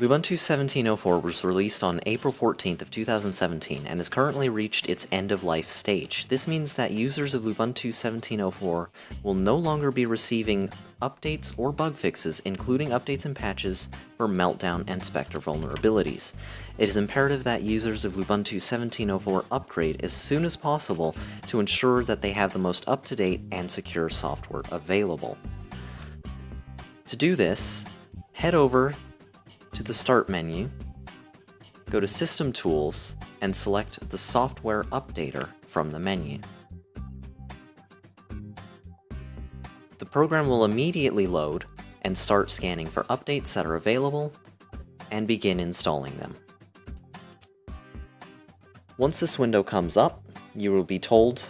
Lubuntu 17.04 was released on April 14th of 2017 and has currently reached its end-of-life stage. This means that users of Lubuntu 17.04 will no longer be receiving updates or bug fixes, including updates and patches for Meltdown and Spectre vulnerabilities. It is imperative that users of Lubuntu 17.04 upgrade as soon as possible to ensure that they have the most up-to-date and secure software available. To do this, head over to the Start menu, go to System Tools, and select the Software Updater from the menu. The program will immediately load and start scanning for updates that are available and begin installing them. Once this window comes up, you will be told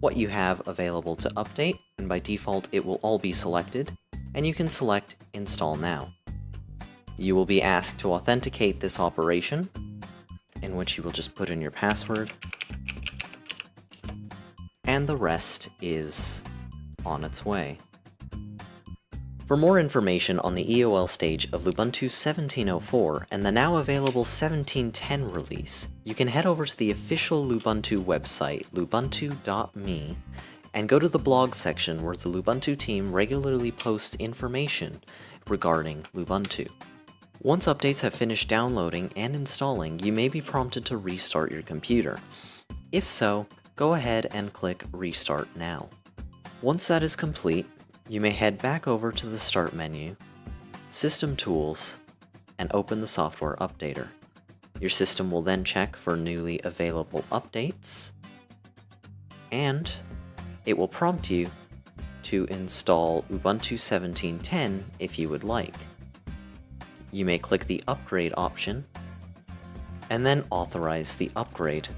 what you have available to update, and by default it will all be selected, and you can select Install Now. You will be asked to authenticate this operation, in which you will just put in your password, and the rest is on its way. For more information on the EOL stage of Lubuntu 17.04 and the now available 17.10 release, you can head over to the official Lubuntu website, lubuntu.me, and go to the blog section where the Lubuntu team regularly posts information regarding Lubuntu. Once updates have finished downloading and installing, you may be prompted to restart your computer. If so, go ahead and click Restart Now. Once that is complete, you may head back over to the Start menu, System Tools, and open the Software Updater. Your system will then check for newly available updates, and it will prompt you to install Ubuntu 17.10 if you would like you may click the Upgrade option, and then authorize the upgrade.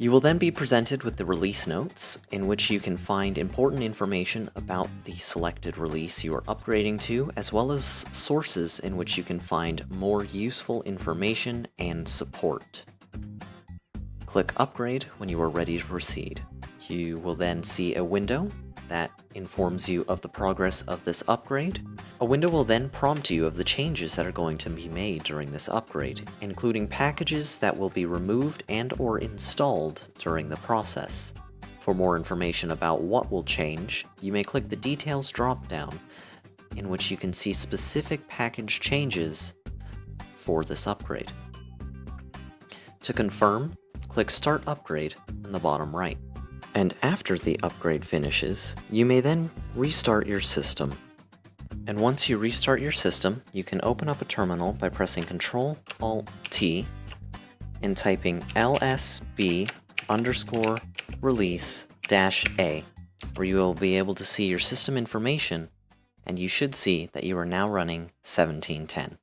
You will then be presented with the release notes, in which you can find important information about the selected release you are upgrading to, as well as sources in which you can find more useful information and support. Click Upgrade when you are ready to proceed. You will then see a window that informs you of the progress of this upgrade. A window will then prompt you of the changes that are going to be made during this upgrade, including packages that will be removed and or installed during the process. For more information about what will change, you may click the Details dropdown, in which you can see specific package changes for this upgrade. To confirm, click Start Upgrade in the bottom right. And after the upgrade finishes, you may then restart your system. And once you restart your system, you can open up a terminal by pressing Ctrl Alt T and typing lsb underscore release dash a, where you will be able to see your system information, and you should see that you are now running 1710.